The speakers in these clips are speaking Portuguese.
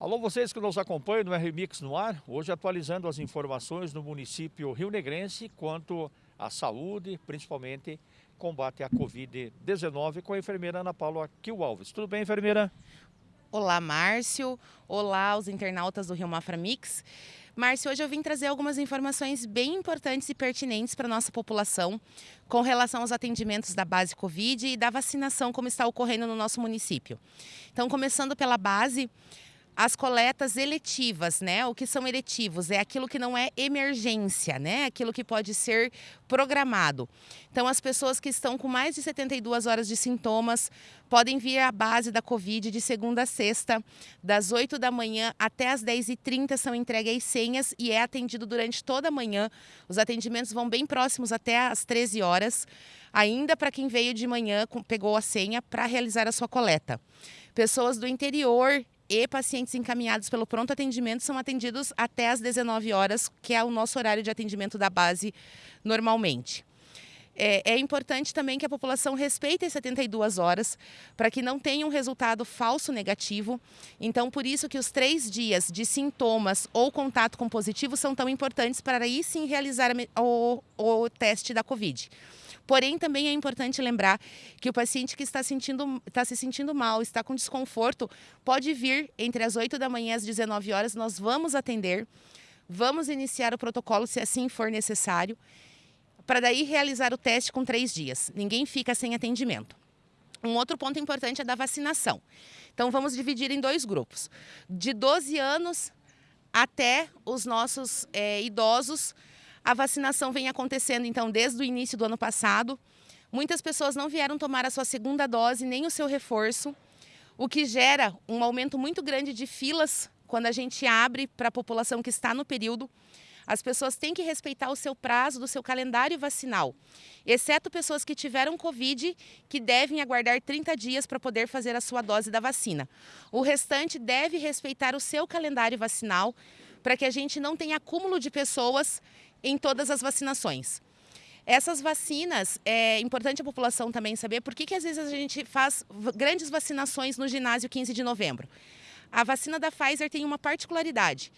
Alô, vocês que nos acompanham no RMix no ar, hoje atualizando as informações no município Rio Negrense quanto à saúde, principalmente combate à Covid-19 com a enfermeira Ana Paula Kiel Alves. Tudo bem, enfermeira? Olá, Márcio. Olá, os internautas do Rio Mafra Mix. Márcio, hoje eu vim trazer algumas informações bem importantes e pertinentes para a nossa população com relação aos atendimentos da base Covid e da vacinação como está ocorrendo no nosso município. Então, começando pela base, as coletas eletivas, né? O que são eletivos? É aquilo que não é emergência, né? Aquilo que pode ser programado. Então, as pessoas que estão com mais de 72 horas de sintomas podem vir à base da Covid de segunda a sexta, das 8 da manhã até as 10h30 são entregues senhas e é atendido durante toda a manhã. Os atendimentos vão bem próximos até as 13 horas, ainda para quem veio de manhã, pegou a senha para realizar a sua coleta. Pessoas do interior e pacientes encaminhados pelo pronto atendimento são atendidos até às 19 horas, que é o nosso horário de atendimento da base normalmente. É, é, importante também que a população respeite as 72 horas para que não tenha um resultado falso negativo. Então, por isso que os três dias de sintomas ou contato com positivo são tão importantes para aí sim realizar o, o teste da Covid. Porém, também é importante lembrar que o paciente que está, sentindo, está se sentindo mal, está com desconforto, pode vir entre as 8 da manhã e as 19 horas, nós vamos atender, vamos iniciar o protocolo se assim for necessário, para daí realizar o teste com três dias. Ninguém fica sem atendimento. Um outro ponto importante é da vacinação. Então, vamos dividir em dois grupos. De 12 anos até os nossos é, idosos a vacinação vem acontecendo, então, desde o início do ano passado. Muitas pessoas não vieram tomar a sua segunda dose, nem o seu reforço, o que gera um aumento muito grande de filas quando a gente abre para a população que está no período. As pessoas têm que respeitar o seu prazo do seu calendário vacinal, exceto pessoas que tiveram Covid, que devem aguardar 30 dias para poder fazer a sua dose da vacina. O restante deve respeitar o seu calendário vacinal para que a gente não tenha acúmulo de pessoas em todas as vacinações. Essas vacinas, é importante a população também saber por que, que às vezes a gente faz grandes vacinações no ginásio 15 de novembro. A vacina da Pfizer tem uma particularidade.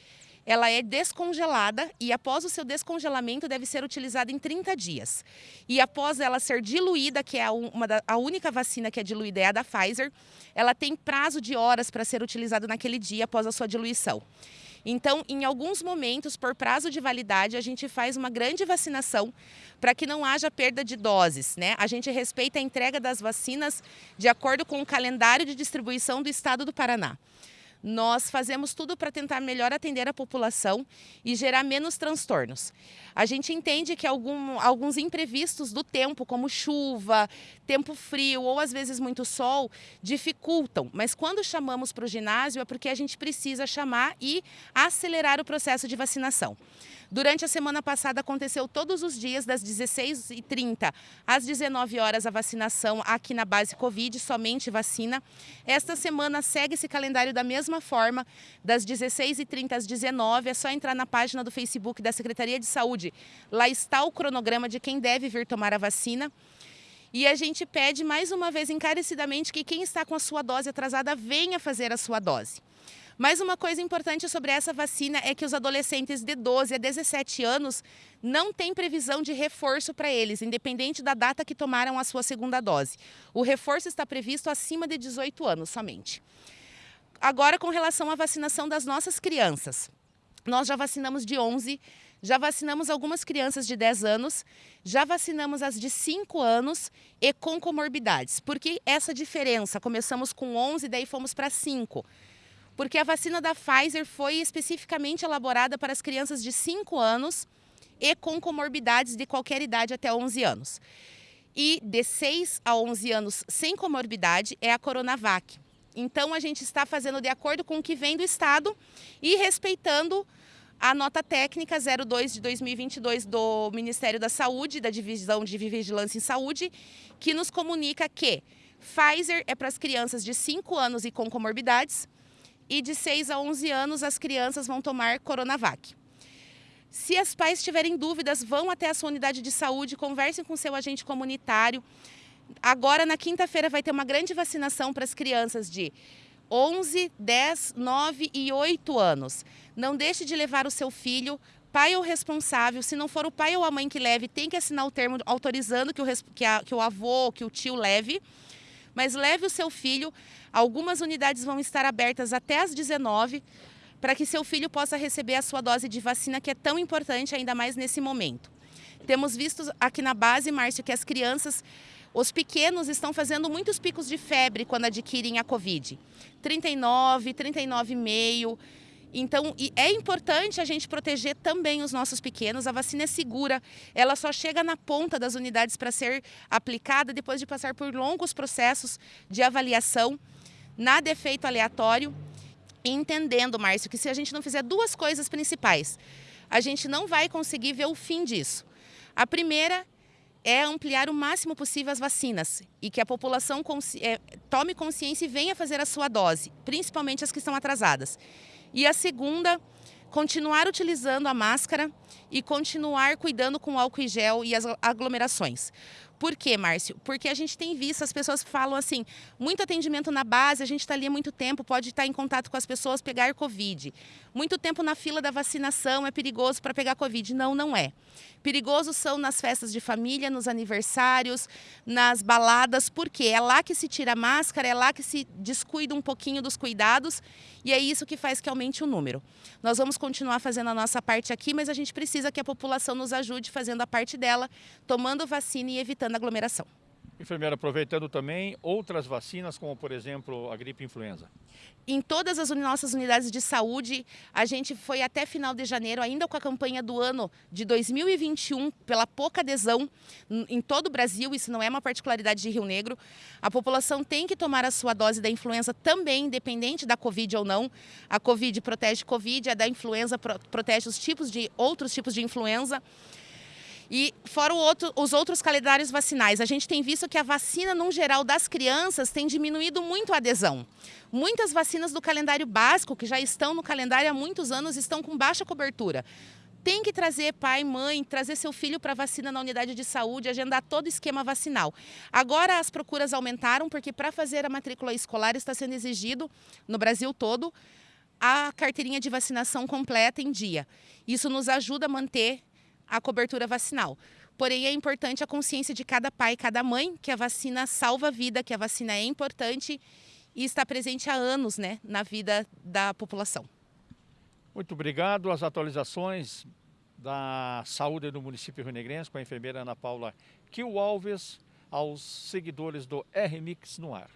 Ela é descongelada e após o seu descongelamento deve ser utilizada em 30 dias. E após ela ser diluída, que é uma da, a única vacina que é diluída é a da Pfizer, ela tem prazo de horas para ser utilizada naquele dia após a sua diluição. Então, em alguns momentos, por prazo de validade, a gente faz uma grande vacinação para que não haja perda de doses. Né? A gente respeita a entrega das vacinas de acordo com o calendário de distribuição do Estado do Paraná. Nós fazemos tudo para tentar melhor atender a população e gerar menos transtornos. A gente entende que algum, alguns imprevistos do tempo, como chuva, tempo frio ou às vezes muito sol, dificultam. Mas quando chamamos para o ginásio é porque a gente precisa chamar e acelerar o processo de vacinação. Durante a semana passada aconteceu todos os dias das 16h30 às 19 horas a vacinação aqui na base Covid, somente vacina. Esta semana segue esse calendário da mesma forma, das 16h30 às 19 é só entrar na página do Facebook da Secretaria de Saúde. Lá está o cronograma de quem deve vir tomar a vacina. E a gente pede mais uma vez encarecidamente que quem está com a sua dose atrasada venha fazer a sua dose. Mas uma coisa importante sobre essa vacina é que os adolescentes de 12 a 17 anos não têm previsão de reforço para eles, independente da data que tomaram a sua segunda dose. O reforço está previsto acima de 18 anos somente. Agora, com relação à vacinação das nossas crianças. Nós já vacinamos de 11, já vacinamos algumas crianças de 10 anos, já vacinamos as de 5 anos e com comorbidades. Por que essa diferença? Começamos com 11, daí fomos para 5 porque a vacina da Pfizer foi especificamente elaborada para as crianças de 5 anos e com comorbidades de qualquer idade até 11 anos. E de 6 a 11 anos sem comorbidade é a Coronavac. Então a gente está fazendo de acordo com o que vem do Estado e respeitando a nota técnica 02 de 2022 do Ministério da Saúde, da Divisão de Vigilância em Saúde, que nos comunica que Pfizer é para as crianças de 5 anos e com comorbidades, e de 6 a 11 anos as crianças vão tomar Coronavac. Se as pais tiverem dúvidas, vão até a sua unidade de saúde, conversem com seu agente comunitário. Agora, na quinta-feira, vai ter uma grande vacinação para as crianças de 11, 10, 9 e 8 anos. Não deixe de levar o seu filho pai ou responsável, se não for o pai ou a mãe que leve, tem que assinar o termo autorizando que o, que, a, que o avô, que o tio leve. Mas leve o seu filho. Algumas unidades vão estar abertas até às 19 para que seu filho possa receber a sua dose de vacina, que é tão importante ainda mais nesse momento. Temos visto aqui na base, Márcio, que as crianças, os pequenos estão fazendo muitos picos de febre quando adquirem a Covid. 39, 39,5 então, é importante a gente proteger também os nossos pequenos. A vacina é segura, ela só chega na ponta das unidades para ser aplicada depois de passar por longos processos de avaliação. Nada é feito aleatório. entendendo, Márcio, que se a gente não fizer duas coisas principais, a gente não vai conseguir ver o fim disso. A primeira é ampliar o máximo possível as vacinas e que a população consci é, tome consciência e venha fazer a sua dose, principalmente as que estão atrasadas. E a segunda, continuar utilizando a máscara e continuar cuidando com álcool e gel e as aglomerações. Por quê, Márcio? Porque a gente tem visto, as pessoas falam assim, muito atendimento na base, a gente está ali há muito tempo, pode estar em contato com as pessoas, pegar Covid. Muito tempo na fila da vacinação é perigoso para pegar Covid. Não, não é. Perigoso são nas festas de família, nos aniversários, nas baladas, porque é lá que se tira a máscara, é lá que se descuida um pouquinho dos cuidados e é isso que faz que aumente o número. Nós vamos continuar fazendo a nossa parte aqui, mas a gente precisa que a população nos ajude fazendo a parte dela, tomando vacina e evitando evitando aglomeração. Enfermeira, aproveitando também outras vacinas, como por exemplo a gripe influenza. Em todas as nossas unidades de saúde, a gente foi até final de janeiro, ainda com a campanha do ano de 2021, pela pouca adesão em todo o Brasil, isso não é uma particularidade de Rio Negro. A população tem que tomar a sua dose da influenza também, independente da Covid ou não. A Covid protege Covid, a da influenza protege os tipos de outros tipos de influenza. E fora outro, os outros calendários vacinais, a gente tem visto que a vacina, no geral, das crianças tem diminuído muito a adesão. Muitas vacinas do calendário básico, que já estão no calendário há muitos anos, estão com baixa cobertura tem que trazer pai, mãe, trazer seu filho para vacina na unidade de saúde, agendar todo o esquema vacinal. Agora as procuras aumentaram porque para fazer a matrícula escolar está sendo exigido no Brasil todo a carteirinha de vacinação completa em dia. Isso nos ajuda a manter a cobertura vacinal. Porém, é importante a consciência de cada pai e cada mãe que a vacina salva a vida, que a vacina é importante e está presente há anos né, na vida da população. Muito obrigado. As atualizações da saúde do município Rio com a enfermeira Ana Paula Kio Alves, aos seguidores do RMix no ar.